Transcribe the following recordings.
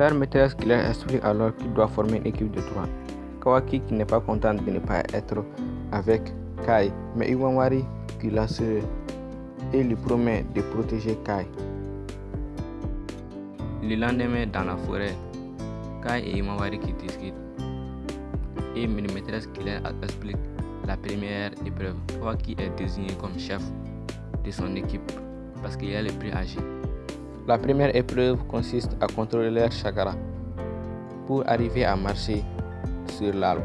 Leur maîtresse explique alors qu'il doit former une équipe de trois. Kawaki qui n'est pas content de ne pas être avec Kai, mais Iwanwari qui l'assure et lui promet de protéger Kai. Le lendemain, dans la forêt, Kai et Iwanwari qui discutent et une maîtresse explique la première épreuve. Kawaki est désigné comme chef de son équipe parce qu'il est le plus âgé. La première épreuve consiste à contrôler leur chakra pour arriver à marcher sur l'arbre.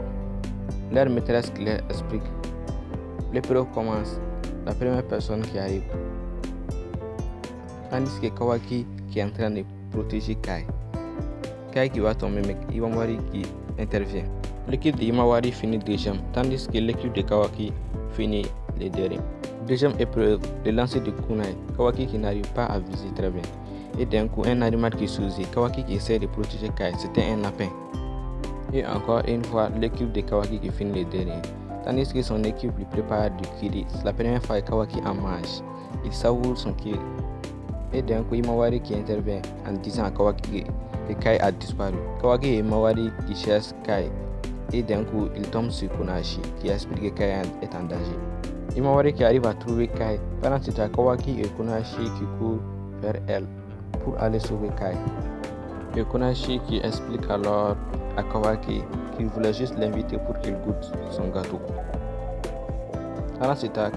Leur maîtresse leur explique. L'épreuve commence. La première personne qui arrive. Tandis que Kawaki qui est en train de protéger Kai. Kai qui va tomber, mais Iwamari qui intervient. L'équipe de Imawari finit deuxième, tandis que l'équipe de Kawaki finit les derniers. Deuxième épreuve, le lancer de kunai. Kawaki qui n'arrive pas à viser très bien. Et d'un coup, un animal qui sourit. Kawaki qui essaie de protéger Kai. C'était un lapin. Et encore une fois, l'équipe de Kawaki qui finit les derniers. Tandis que son équipe lui prépare du kiri. La première fois Kawaki en mange. Il savoure son kiri. Et d'un coup, Imawari qui intervient en disant à Kawaki que Kai a disparu. Kawaki et Imawari qui cherchent Kai. Et d'un coup, il tombe sur Kunashi qui explique que Kai est en danger. Imawari qui arrive à trouver Kai. Pendant ce temps, Kawaki et Kunashi qui courent vers elle pour aller sauver Kai. Et Kunashi qui explique alors à Kawaki qu'il voulait juste l'inviter pour qu'il goûte son gâteau. Pendant ce temps,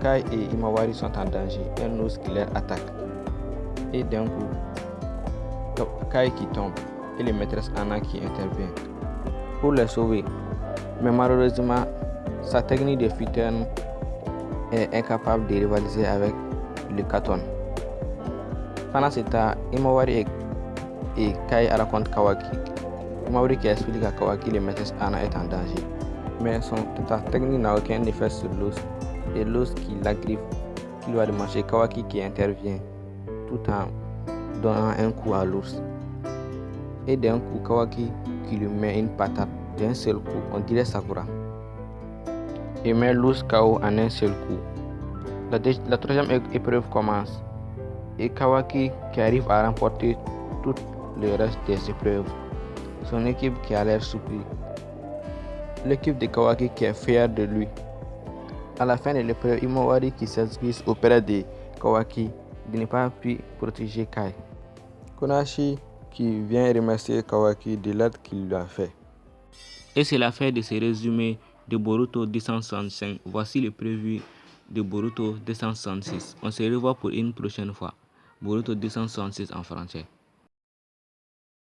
Kai et Imawari sont en danger. Un ours qui les attaque. Et d'un coup, Kai qui tombe et les maîtresses Anna qui intervient pour les sauver. Mais malheureusement, sa technique de fuitaine est incapable de rivaliser avec le Katon. Pendant ce temps, Imawari et, Kai racontent Kawaki. Imawari qui explique à Kawaki le maîtresse Anna est en danger. Mais son technique n'a aucun effet sur l'os. Et l'os qui l'agrippe, qui doit manger Kawaki qui intervient tout en donnant un coup à l'ours. Et d'un coup, Kawaki qui lui met une patate d'un seul coup, on dirait Sakura. Et met l'ours KO en un seul coup. La, la troisième épreuve commence. Et Kawaki qui arrive à remporter tout le reste des épreuves. Son équipe qui a l'air surpris. L'équipe de Kawaki qui est fière de lui. À la fin de l'épreuve, Imawari qui s'excuse auprès de Kawaki de ne pas pu protéger Kai. Konashi qui vient remercier Kawaki de l'aide qu'il lui a fait. Et c'est la fin de ce résumé de Boruto 265. Voici le prévu de Boruto 266. On se revoit pour une prochaine fois. Boruto 266 en français.